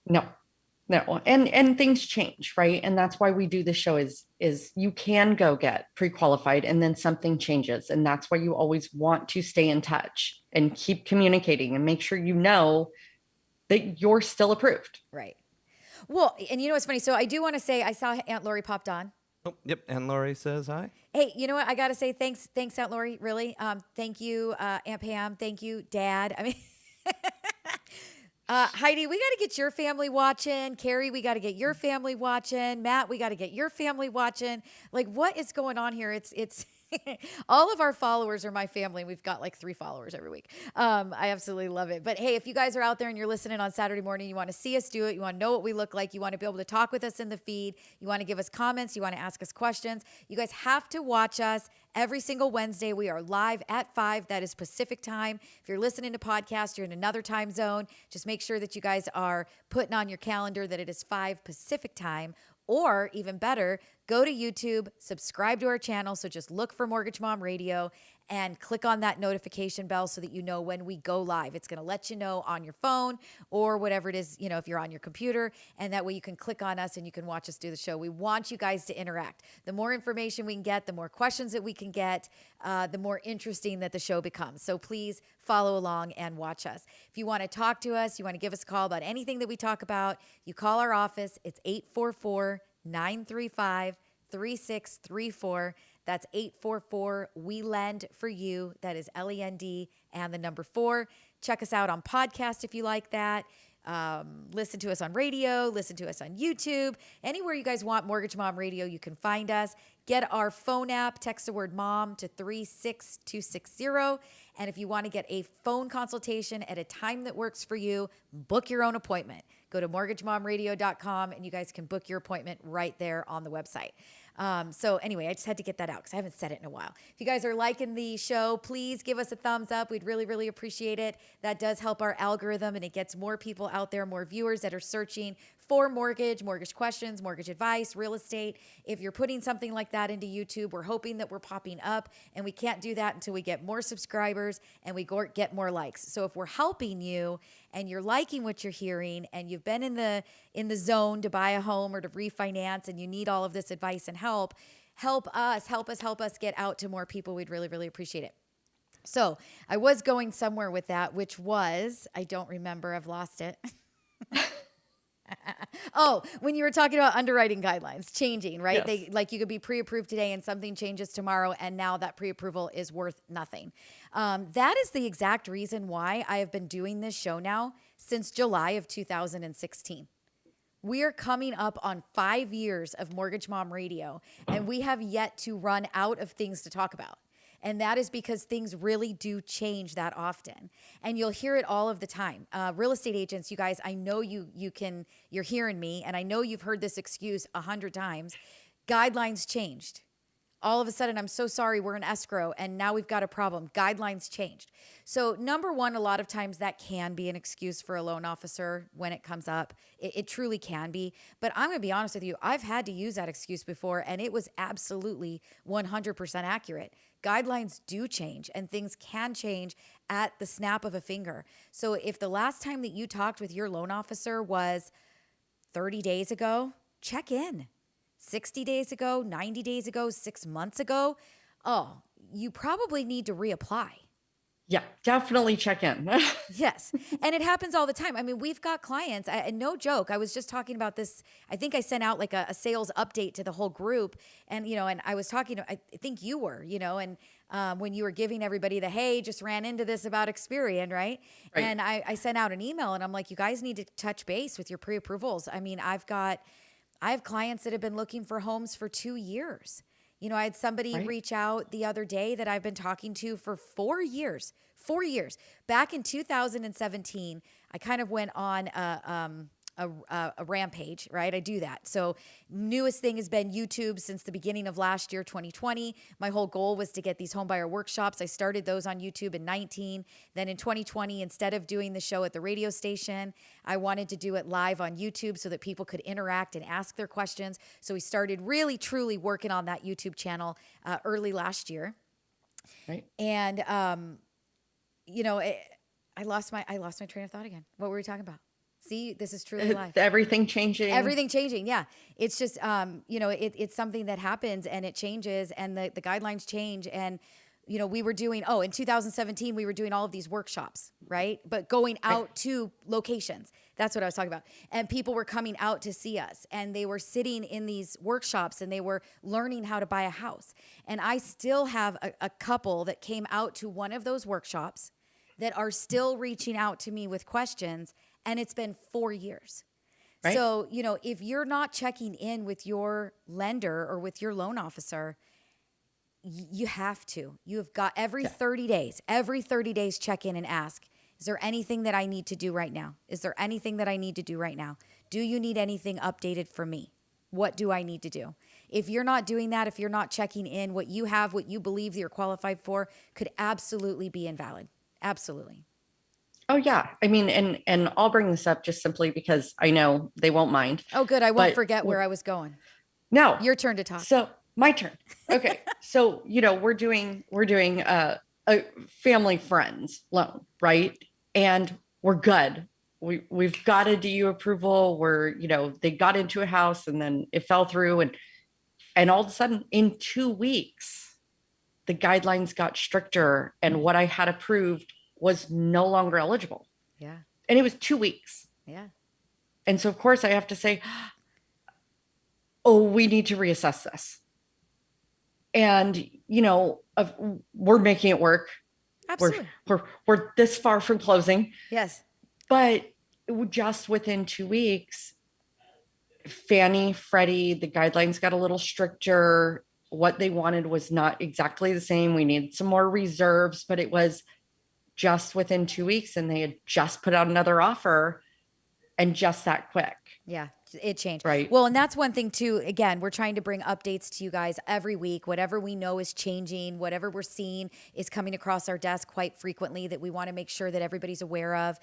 No, no, and and things change, right? And that's why we do the show. Is is you can go get pre-qualified, and then something changes, and that's why you always want to stay in touch and keep communicating and make sure you know that you're still approved. right well and you know what's funny so i do want to say i saw aunt lori popped on Oh, yep. And Lori says hi. Hey, you know what? I got to say thanks, thanks, Aunt Lori. Really, um, thank you, uh, Aunt Pam. Thank you, Dad. I mean, uh, Heidi, we got to get your family watching. Carrie, we got to get your family watching. Matt, we got to get your family watching. Like, what is going on here? It's it's. All of our followers are my family. We've got like three followers every week. Um, I absolutely love it. But hey, if you guys are out there and you're listening on Saturday morning, you want to see us do it, you want to know what we look like, you want to be able to talk with us in the feed, you want to give us comments, you want to ask us questions, you guys have to watch us every single Wednesday. We are live at 5. That is Pacific time. If you're listening to podcast, you're in another time zone. Just make sure that you guys are putting on your calendar that it is 5 Pacific time. Or even better, go to YouTube, subscribe to our channel. So just look for Mortgage Mom Radio and click on that notification bell so that you know when we go live. It's going to let you know on your phone or whatever it is, you know, if you're on your computer. And that way you can click on us and you can watch us do the show. We want you guys to interact. The more information we can get, the more questions that we can get, uh, the more interesting that the show becomes. So please follow along and watch us. If you want to talk to us, you want to give us a call about anything that we talk about, you call our office. It's 844 935 3634. That's 844 We Lend for You. That is L E N D and the number four. Check us out on podcast if you like that. Um, listen to us on radio, listen to us on YouTube. Anywhere you guys want Mortgage Mom Radio, you can find us. Get our phone app, text the word mom to 36260. And if you want to get a phone consultation at a time that works for you, book your own appointment. Go to mortgagemomradio.com and you guys can book your appointment right there on the website. Um, so anyway, I just had to get that out because I haven't said it in a while. If you guys are liking the show, please give us a thumbs up. We'd really, really appreciate it. That does help our algorithm and it gets more people out there, more viewers that are searching for mortgage, mortgage questions, mortgage advice, real estate. If you're putting something like that into YouTube, we're hoping that we're popping up and we can't do that until we get more subscribers and we get more likes. So if we're helping you and you're liking what you're hearing and you've been in the in the zone to buy a home or to refinance and you need all of this advice and help, help us, help us, help us get out to more people. We'd really, really appreciate it. So I was going somewhere with that, which was, I don't remember, I've lost it. Oh, when you were talking about underwriting guidelines changing, right? Yes. They like you could be pre-approved today and something changes tomorrow, and now that pre-approval is worth nothing. Um, that is the exact reason why I have been doing this show now since July of 2016. We are coming up on five years of Mortgage Mom Radio, and we have yet to run out of things to talk about. And that is because things really do change that often. And you'll hear it all of the time. Uh, real estate agents, you guys, I know you you can you're hearing me, and I know you've heard this excuse a hundred times. Guidelines changed. All of a sudden, I'm so sorry, we're in escrow, and now we've got a problem. Guidelines changed. So, number one, a lot of times that can be an excuse for a loan officer when it comes up. It, it truly can be. But I'm going to be honest with you, I've had to use that excuse before, and it was absolutely 100% accurate. Guidelines do change, and things can change at the snap of a finger. So, if the last time that you talked with your loan officer was 30 days ago, check in. 60 days ago, 90 days ago, six months ago, oh, you probably need to reapply. Yeah, definitely check in. Yes. and it happens all the time. I mean, we've got clients, I, and no joke. I was just talking about this. I think I sent out like a, a sales update to the whole group. And, you know, and I was talking to, I think you were, you know, and um, when you were giving everybody the, hey, just ran into this about Experian, right? Right. And I, I sent out an email and I'm like, you guys need to touch base with your pre approvals. I mean, I've got, I have clients that have been looking for homes for two years. You know, I had somebody Right. reach out the other day that I've been talking to for four years. Four years. Back in 2017, I kind of went on a, um, a, a, a rampage, right? I do that. So, newest thing has been YouTube since the beginning of last year, 2020. My whole goal was to get these homebuyer workshops. I started those on YouTube in 19. Then in 2020, instead of doing the show at the radio station, I wanted to do it live on YouTube so that people could interact and ask their questions. So, we started really, truly working on that YouTube channel uh, early last year right. and um you know it, i lost my i lost my train of thought again what were we talking about see this is truly life. Everything changing. everything changing yeah. It's just um you know it, it's something that happens and it changes and the, the guidelines change and you know we were doing oh in 2017 we were doing all of these workshops right? But going out to locations. That's what i was talking about. And people were coming out to see us and they were sitting in these workshops and they were learning how to buy a house. And i still have a, a couple that came out to one of those workshops that are still reaching out to me with questions and it's been four years Right. so you know if you're not checking in with your lender or with your loan officer you have to. You have got every 30 days, every 30 days, check in and ask, is there anything that I need to do right now? Is there anything that I need to do right now? Do you need anything updated for me? What do I need to do? If you're not doing that, if you're not checking in, what you have, what you believe that you're qualified for, could absolutely be invalid. Absolutely. Oh yeah. I mean, and and I'll bring this up just simply because I know they won't mind. Oh, good. I won't But- forget where I was going. No. Your turn to talk. So my turn. Okay. so you know we're doing we're doing uh, a family friends loan, right? And we're good. We we've got a DU approval. We're you know they got into a house and then it fell through and and all of a sudden in two weeks the guidelines got stricter and what I had approved was no longer eligible. yeah. And it was two weeks. Yeah. And so, of course, I have to say, oh, we need to reassess this. And, you know, of, we're making it work. Absolutely. We're, we're, we're this far from closing, yes. but just within two weeks, Fannie, Freddie, the guidelines got a little stricter. What they wanted was not exactly the same. We needed some more reserves, but it was just within two weeks, and they had just put out another offer and just that quick. Yeah, it changed. Right. Well, and that's one thing too. Again, we're trying to bring updates to you guys every week. Whatever we know is changing, whatever we're seeing is coming across our desk quite frequently that we want to make sure that everybody's aware of.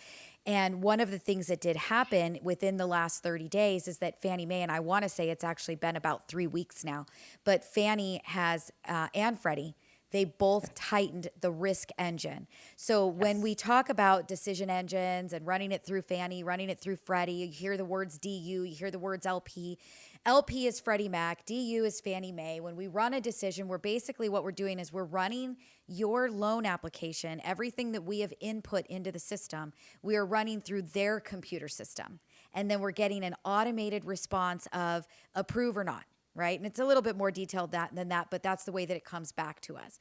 And one of the things that did happen within the last 30 days is that Fannie Mae, and I want to say it's actually been about three weeks now, but Fannie has, uh, and Freddie, they both tightened the risk engine. So when we talk about decision engines and running it through Fannie, running it through Freddie, you hear the words DU, you hear the words LP. LP is Freddie Mac, DU is Fannie Mae. When we run a decision, we're basically what we're doing is we're running your loan application, everything that we have input into the system, we are running through their computer system. and then we're getting an automated response of approve or not, right? And it's a little bit more detailed that, than that, but that's the way that it comes back to us.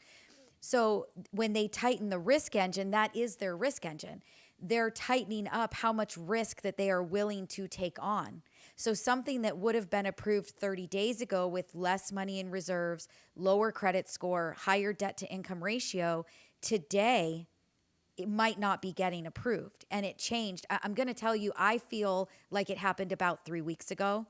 So when they tighten the risk engine, that is their risk engine. They're tightening up how much risk that they are willing to take on. So something that would have been approved 30 days ago with less money in reserves, lower credit score, higher debt to income ratio, today it might not be getting approved. And it changed. I'm going to tell you, I feel like it happened about three weeks ago.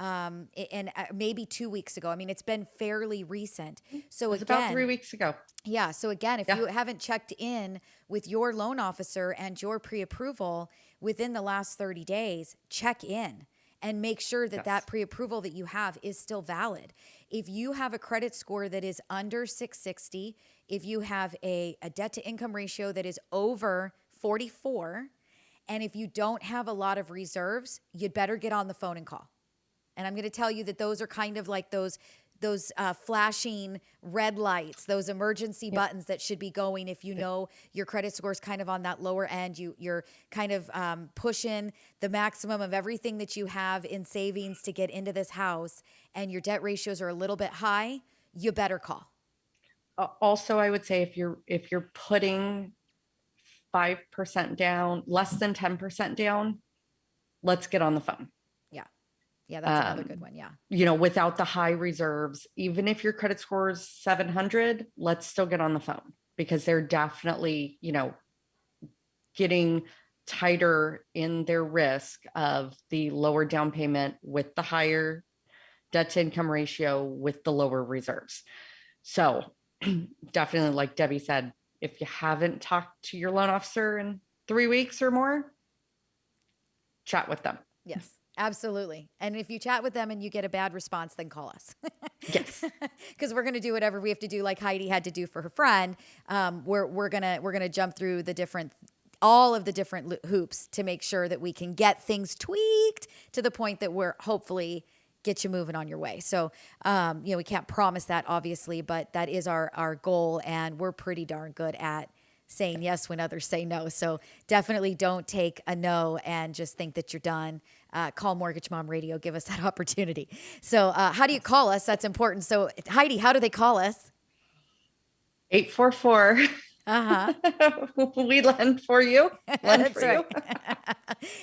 Um, and uh, maybe two weeks ago. I mean, it's been fairly recent. So it's again, about three weeks ago. yeah. So again, if Yeah. you haven't checked in with your loan officer and your pre-approval within the last 30 days, check in and make sure that that pre-approval that you have is still valid. If you have a credit score that is under 660, if you have a, a debt to income ratio that is over 44, and if you don't have a lot of reserves, you'd better get on the phone and call. And I'm going to tell you that those are kind of like those those uh, flashing red lights, those emergency buttons that should be going if you know your credit score is kind of on that lower end. You you're kind of um, pushing the maximum of everything that you have in savings to get into this house, and your debt ratios are a little bit high. You better call. Uh, Also, I would say if you're, if you're putting 5% down, less than 10% down, let's get on the phone. Yeah, that's another Um, good one. Yeah, you know, without the high reserves, even if your credit score is 700, let's still get on the phone because they're definitely, you know, getting tighter in their risk of the lower down payment with the higher debt to income ratio with the lower reserves. So, definitely, like Debbie said, if you haven't talked to your loan officer in three weeks or more, chat with them. yes, absolutely. And if you chat with them and you get a bad response, then call us. Yes. because we're going to do whatever we have to do like heidi had to do for her friend um, we're, we're going to we're going to jump through the different all of the different hoops to make sure that we can get things tweaked to the point that we're hopefully get you moving on your way so um, you know we can't promise that obviously but that is our our goal and we're pretty darn good at saying yes when others say no. So definitely don't take a no and just think that you're done. Uh, call Mortgage Mom Radio. Give us that opportunity. So uh, how do you call us? That's important. So Heidi, how do they call us? 844 Uh huh. we lend for you. Lend for you.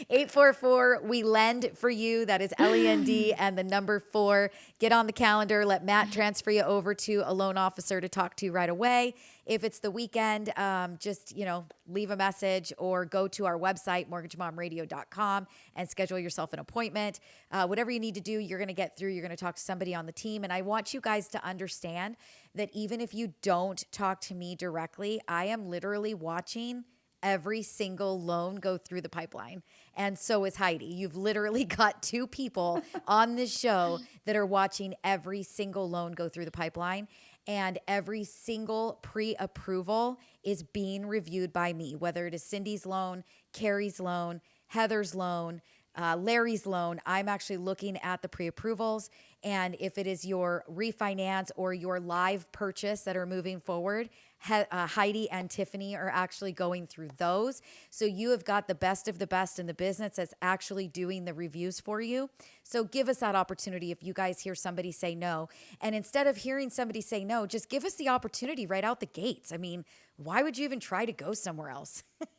844 we lend for you that is l-e-n-d and the number four get on the calendar let matt transfer you over to a loan officer to talk to you right away if it's the weekend um, just you know leave a message or go to our website mortgagemomradio.com and schedule yourself an appointment uh, whatever you need to do you're going to get through you're going to talk to somebody on the team and i want you guys to understand that even if you don't talk to me directly i am literally watching every single loan go through the pipeline. And so is Heidi. You've literally got two people on this show that are watching every single loan go through the pipeline. And every single pre approval is being reviewed by me, whether it is Cindy's loan, Carrie's loan, Heather's loan, uh, Larry's loan, I'm actually looking at the pre approvals. And if it is your refinance or your live purchase that are moving forward, he- uh, Heidi and Tiffany are actually going through those. So you have got the best of the best in the business that's actually doing the reviews for you. So give us that opportunity if you guys hear somebody say no. And instead of hearing somebody say no, just give us the opportunity right out the gates. I mean, why would you even try to go somewhere else?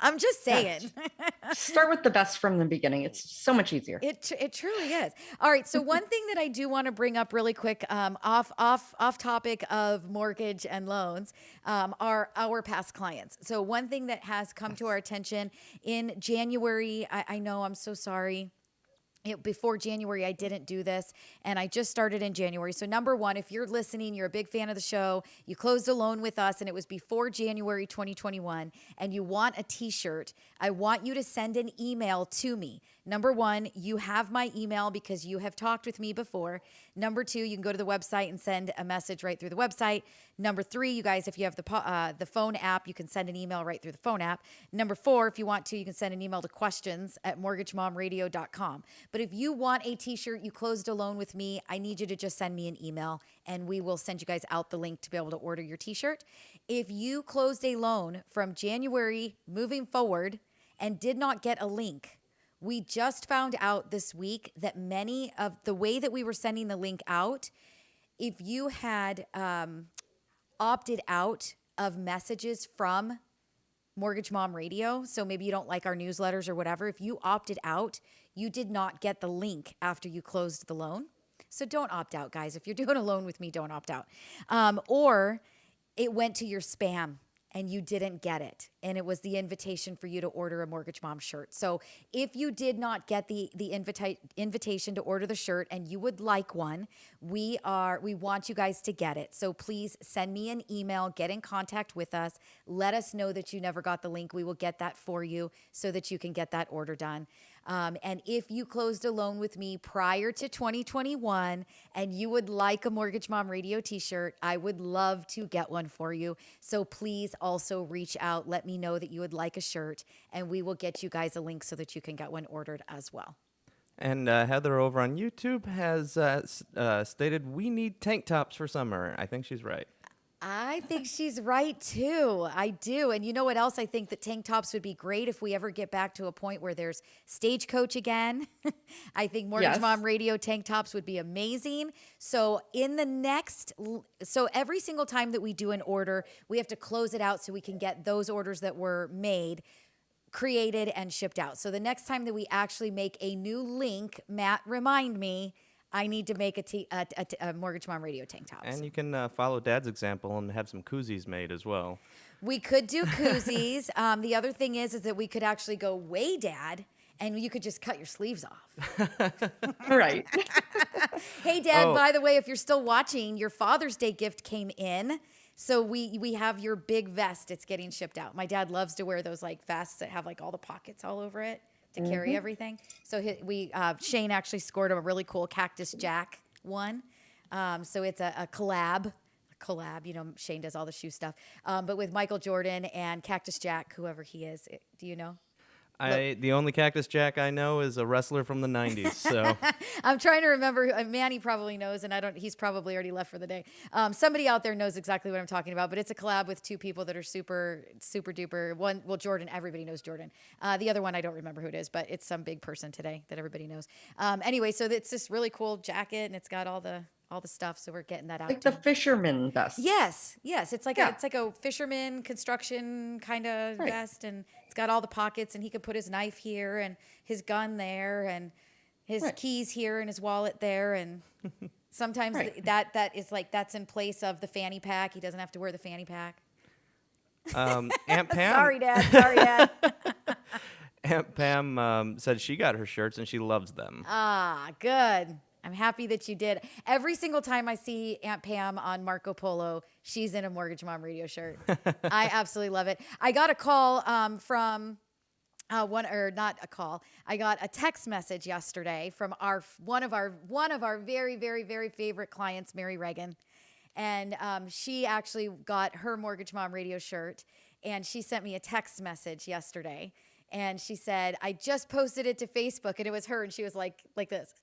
I'm just saying. Start with the best from the beginning. It's so much easier. It it truly is. All right. So one thing that I do want to bring up really quick, um, off off off topic of mortgage and loans, um, are our past clients. So one thing that has come to our attention in January, I, I know I'm so sorry. Before January, I didn't do this, and I just started in January. So, number one, if you're listening, you're a big fan of the show, you closed a loan with us, and it was before January 2021, and you want a t shirt, I want you to send an email to me. Number one, you have my email because you have talked with me before. Number two, you can go to the website and send a message right through the website. Number three, you guys, if you have the uh, the phone app, you can send an email right through the phone app. Number four, if you want to, you can send an email to questions at mortgagemomradio.com. But if you want a t-shirt, you closed a loan with me, I need you to just send me an email and we will send you guys out the link to be able to order your t-shirt. If you closed a loan from January moving forward and did not get a link, We just found out this week that many of the way that we were sending the link out, if you had um, opted out of messages from Mortgage Mom Radio, so maybe you don't like our newsletters or whatever, if you opted out, you did not get the link after you closed the loan. So don't opt out, guys. If you're doing a loan with me, don't opt out. Um, or it went to your spam and you didn't get it. And it was the invitation for you to order a mortgage mom shirt. So if you did not get the the invita- invitation to order the shirt and you would like one we are we want you guys to get it. So please send me an email get in contact with us. Let us know that you never got the link. We will get that for you so that you can get that order done um, and if you closed a loan with me prior to 2021 and you would like a Mortgage Mom Radio t shirt, I would love to get one for you. So please also reach out. Let me know that you would like a shirt, and we will get you guys a link so that you can get one ordered as well. And uh, Heather over on YouTube has uh, uh, stated, We need tank tops for summer. I think she's right. I think she's right too. I do. And you know what else? I think that tank tops would be great if we ever get back to a point where there's stagecoach again. I think Mortgage Yes. Mom Radio tank tops would be amazing. So, in the next, so every single time that we do an order, we have to close it out so we can get those orders that were made created and shipped out. So, the next time that we actually make a new link, Matt, remind me. I need to make a, t- a, a, a Mortgage Mom Radio tank tops. And you can uh, follow Dad's example and have some koozies made as well. We could do koozies. um, the other thing is, is that we could actually go way dad, and you could just cut your sleeves off. Right. hey, Dad. Oh. By the way, if you're still watching, your Father's Day gift came in, so we we have your big vest. It's getting shipped out. My dad loves to wear those like vests that have like all the pockets all over it to carry everything. So he, we uh, Shane actually scored a really cool Cactus Jack one. Um, so it's a, a collab. a Collab, you know, Shane does all the shoe stuff, um, but with Michael Jordan and Cactus Jack, whoever he is. Do you know? I the only Cactus Jack I know is a wrestler from the '90s. So I'm trying to remember. who- uh, Manny probably knows, and I don't. He's probably already left for the day. Um, somebody out there knows exactly what I'm talking about. But it's a collab with two people that are super, super duper. One, well, Jordan. Everybody knows Jordan. Uh, the other one, I don't remember who it is, but it's some big person today that everybody knows. Um, anyway, so it's this really cool jacket, and it's got all the all the stuff. So we're getting that out. like to the fisherman vest. Yes, yes. It's like Yeah. a, it's like a fisherman construction kind of Right. vest, and it's got all the pockets, and he could put his knife here and his gun there, and his Right. keys here and his wallet there, and sometimes Right. that that is like that's in place of the fanny pack. He doesn't have to wear the fanny pack. um, Aunt Pam, Sorry, Dad. Sorry, Dad. Aunt Pam um, said she got her shirts and she loves them. ah, good. I'm happy that you did. Every single time I see Aunt Pam on Marco Polo, she's in a Mortgage Mom radio shirt. I absolutely love it. I got a call um, from uh, one or not a call. I got a text message yesterday from our one of our one of our very very very favorite clients, Mary Reagan, and um, she actually got her Mortgage Mom radio shirt, and she sent me a text message yesterday, and she said I just posted it to Facebook, and it was her, and she was like like this.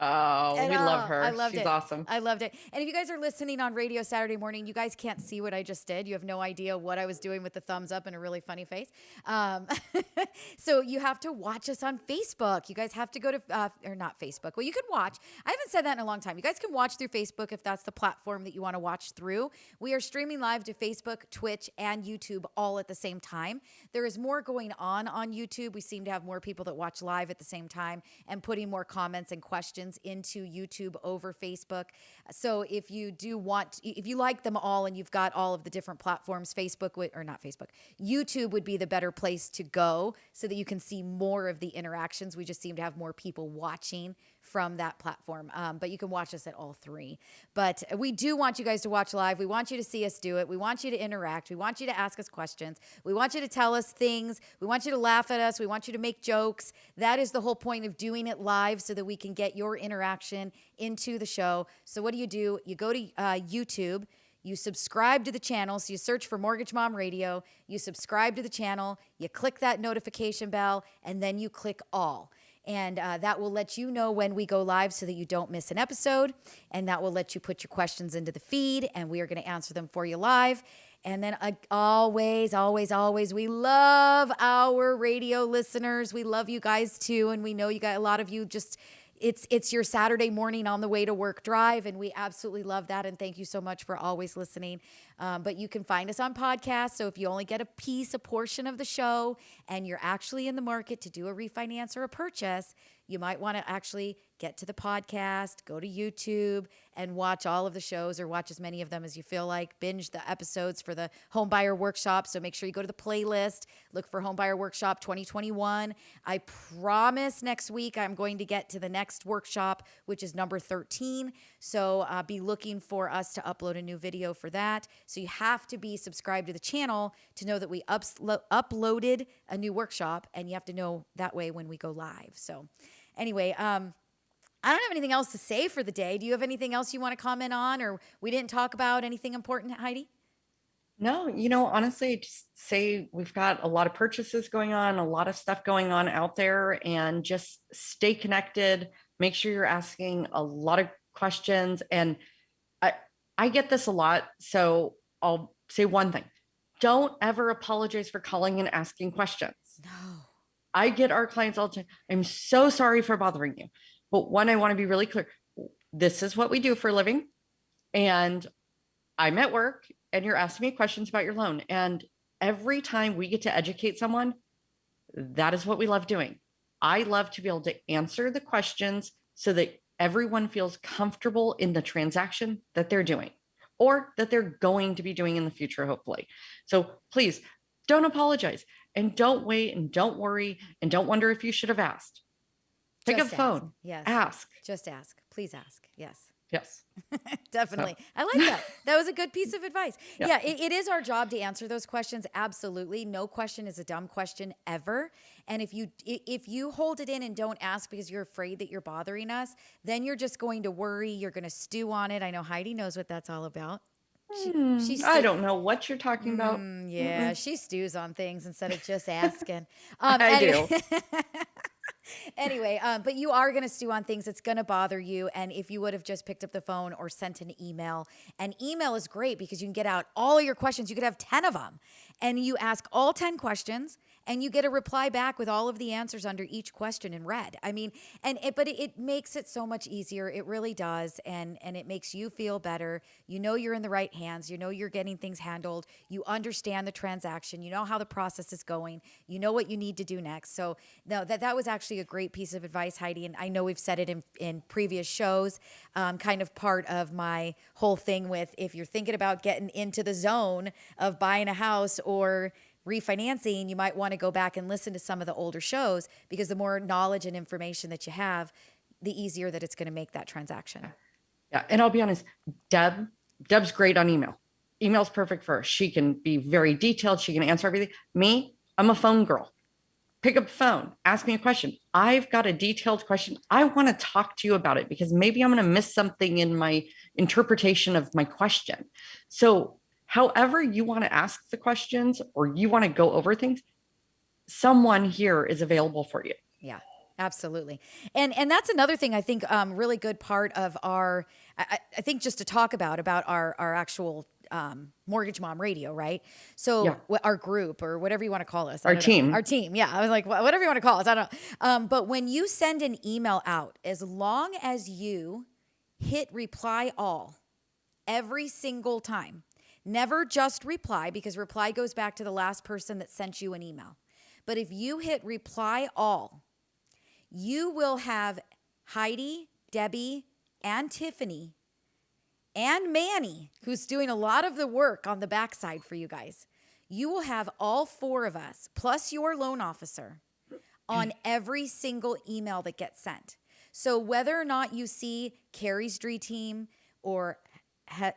Oh, And, we uh, love her. I loved She's it. awesome. I loved it. And if you guys are listening on radio Saturday morning, you guys can't see what I just did. You have no idea what I was doing with the thumbs up and a really funny face. Um, so you have to watch us on Facebook. You guys have to go to, uh, or not Facebook. Well, you can watch. I haven't said that in a long time. You guys can watch through Facebook if that's the platform that you want to watch through. We are streaming live to Facebook, Twitch, and YouTube all at the same time. There is more going on on YouTube. We seem to have more people that watch live at the same time and putting more comments and questions into YouTube over Facebook. So if you do want, if you like them all and you've got all of the different platforms, Facebook would, or not Facebook, YouTube would be the better place to go so that you can see more of the interactions. We just seem to have more people watching from that platform. Um, but you can watch us at all three. But we do want you guys to watch live. We want you to see us do it. We want you to interact. We want you to ask us questions. We want you to tell us things. We want you to laugh at us. We want you to make jokes. That is the whole point of doing it live so that we can get your interaction into the show. So, what do you do? You go to uh, YouTube. You subscribe to the channel. So you search for Mortgage Mom Radio. You subscribe to the channel. You click that notification bell, and then you click all. And uh, that will let you know when we go live so that you don't miss an episode. And that will let you put your questions into the feed, and we are going to answer them for you live. And then uh, always, always, always, we love our radio listeners. We love you guys too. And we know you got a lot of you just it's it's your Saturday morning on the way to work drive, and we absolutely love that. And thank you so much for always listening. Um, but you can find us on podcast. So if you only get a piece, a portion of the show, and you're actually in the market to do a refinance or a purchase, you might want to actually get to the podcast, go to YouTube, and watch all of the shows or watch as many of them as you feel like. Binge the episodes for the Home Buyer Workshop. So make sure you go to the playlist, look for Home Buyer Workshop 2021. I promise next week I'm going to get to the next workshop, which is number 13. So uh, be looking for us to upload a new video for that. So you have to be subscribed to the channel to know that we uplo- uploaded a new workshop, and you have to know that way when we go live. So anyway, um, I don't have anything else to say for the day. Do you have anything else you want to comment on, or we didn't talk about anything important, Heidi? No, you know, honestly, just say we've got a lot of purchases going on, a lot of stuff going on out there, and just stay connected. Make sure you're asking a lot of questions. And I I get this a lot. So I'll say one thing. Don't ever apologize for calling and asking questions. No. I get our clients all the time. I'm so sorry for bothering you. But one, I want to be really clear. This is what we do for a living. And I'm at work and you're asking me questions about your loan. And every time we get to educate someone, that is what we love doing. I love to be able to answer the questions so that everyone feels comfortable in the transaction that they're doing or that they're going to be doing in the future, hopefully. So please don't apologize and don't wait and don't worry and don't wonder if you should have asked. Pick Just up the ask. phone, Yes. ask. Just ask. Please ask. Yes. Yes. Definitely. I like that. That was a good piece of advice. Yeah, Yeah. it, it is our job to answer those questions. Absolutely. No question is a dumb question ever. And if you if you hold it in and don't ask because you're afraid that you're bothering us, then you're just going to worry. You're going to stew on it. I know Heidi knows what that's all about. She, she I don't know what you're talking about. Mm, yeah, she stews on things instead of just asking. Um, I do. anyway, um, but you are going to stew on things. It's going to bother you. And if you would have just picked up the phone or sent an email, and email is great because you can get out all your questions. You could have 10 of them, and you ask all 10 questions. And you get a reply back with all of the answers under each question in red. I mean, and it, but it, it makes it so much easier. It really does, and and it makes you feel better. You know you're in the right hands. You know you're getting things handled. You understand the transaction. You know how the process is going. You know what you need to do next. So no, that that was actually a great piece of advice, Heidi. And I know we've said it in in previous shows. Um, kind of part of my whole thing with if you're thinking about getting into the zone of buying a house or refinancing, you might want to go back and listen to some of the older shows because the more knowledge and information that you have, the easier that it's going to make that transaction. Yeah. And I'll be honest, Deb, Deb's great on email. Email's perfect for her. She can be very detailed. She can answer everything. Me, I'm a phone girl. Pick up the phone, ask me a question. I've got a detailed question. I want to talk to you about it because maybe I'm going to miss something in my interpretation of my question. So, however you want to ask the questions or you want to go over things, someone here is available for you. Yeah, absolutely. And and that's another thing I think um, really good part of our I, I- think just to talk about about our our actual um, mortgage mom radio, right? So Yeah. our group or whatever you want to call us, I Our don't know. team. our team. Yeah, I was like wh- whatever you want to call us, I don't know. Um, but when you send an email out, as long as you hit reply all every single time. Never just reply because reply goes back to the last person that sent you an email. But if you hit reply all, you will have Heidi, Debbie, and Tiffany and Manny, who's doing a lot of the work on the backside for you guys. You will have all four of us, plus your loan officer, on mm. every single email that gets sent. So whether or not you see Carrie's dream team or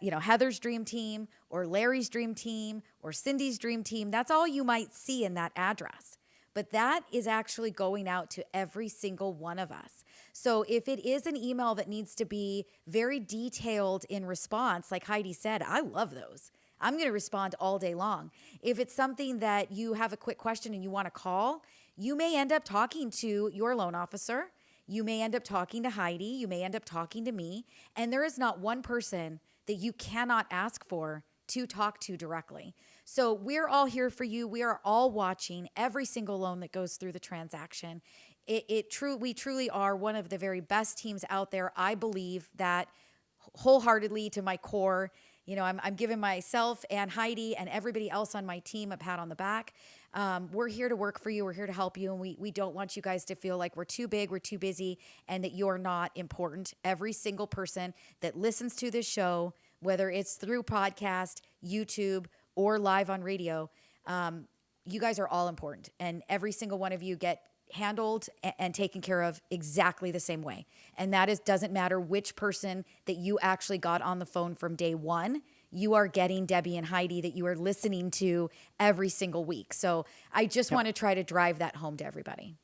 you know Heather's dream team or Larry's dream team or Cindy's dream team, that's all you might see in that address. But that is actually going out to every single one of us. So if it is an email that needs to be very detailed in response, like Heidi said, I love those. I'm going to respond all day long. If it's something that you have a quick question and you want to call, you may end up talking to your loan officer. You may end up talking to Heidi. You may end up talking to me. And there is not one person that you cannot ask for to talk to directly. So we're all here for you. We are all watching every single loan that goes through the transaction. It, it true we truly are one of the very best teams out there. I believe that wholeheartedly to my core. You know, I'm, I'm giving myself and Heidi and everybody else on my team a pat on the back. Um, we're here to work for you. We're here to help you. And we, we don't want you guys to feel like we're too big, we're too busy, and that you're not important. Every single person that listens to this show, whether it's through podcast, YouTube, or live on radio, um, you guys are all important. And every single one of you get handled and taken care of exactly the same way. And that is doesn't matter which person that you actually got on the phone from day 1. You are getting Debbie and Heidi that you are listening to every single week. So I just want to try to drive that home to everybody.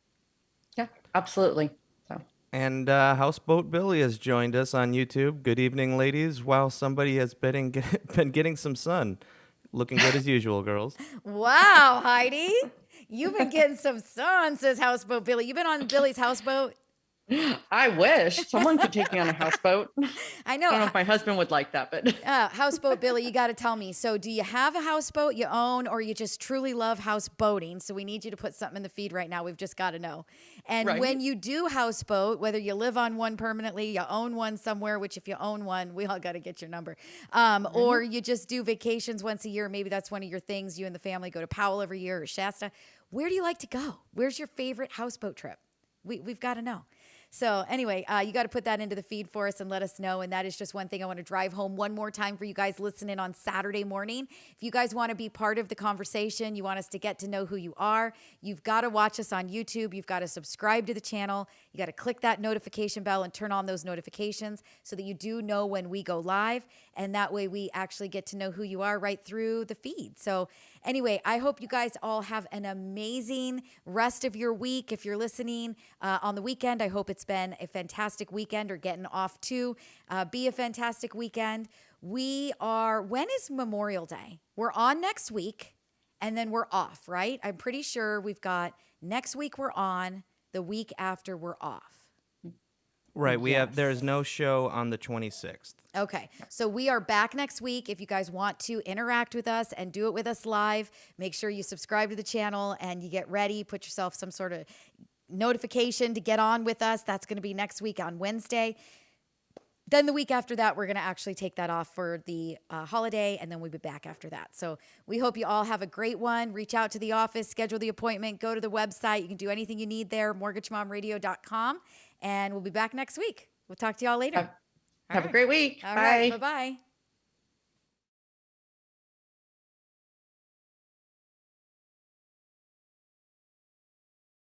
Yeah, absolutely. And uh, Houseboat Billy has joined us on YouTube. Good evening, ladies. While somebody has been, in, been getting some sun. Looking good as usual, girls. Wow, Heidi. You've been getting some sun, says Houseboat Billy. You've been on Billy's houseboat. I wish someone could take me on a houseboat. I know. I don't know if my husband would like that, but Uh, houseboat Billy, you got to tell me. So, do you have a houseboat you own, or you just truly love houseboating? So, we need you to put something in the feed right now. We've just got to know. And Right. when you do houseboat, whether you live on one permanently, you own one somewhere, which if you own one, we all got to get your number, um, or you just do vacations once a year. Maybe that's one of your things. You and the family go to Powell every year or Shasta. Where do you like to go? Where's your favorite houseboat trip? We, we've got to know. So anyway, uh, you got to put that into the feed for us and let us know. And that is just one thing I want to drive home one more time for you guys listening on Saturday morning. If you guys want to be part of the conversation, you want us to get to know who you are, you've got to watch us on YouTube. You've got to subscribe to the channel. You got to click that notification bell and turn on those notifications so that you do know when we go live. And that way we actually get to know who you are right through the feed. So Anyway, I hope you guys all have an amazing rest of your week. If you're listening uh, on the weekend, I hope it's been a fantastic weekend or getting off to uh, be a fantastic weekend. We are, when is Memorial Day? We're on next week and then we're off, right? I'm pretty sure we've got next week we're on, the week after we're off. Right. We have. There is no show on the 26th. Okay. So we are back next week. If you guys want to interact with us and do it with us live, make sure you subscribe to the channel and you get ready. Put yourself some sort of notification to get on with us. That's going to be next week on Wednesday. Then the week after that, we're going to actually take that off for the uh, holiday, and then we'll be back after that. So we hope you all have a great one. Reach out to the office, schedule the appointment, go to the website. You can do anything you need there, mortgagemomradio.com, and we'll be back next week. We'll talk to y'all later. Have- have a great week. All Bye. right. Bye bye.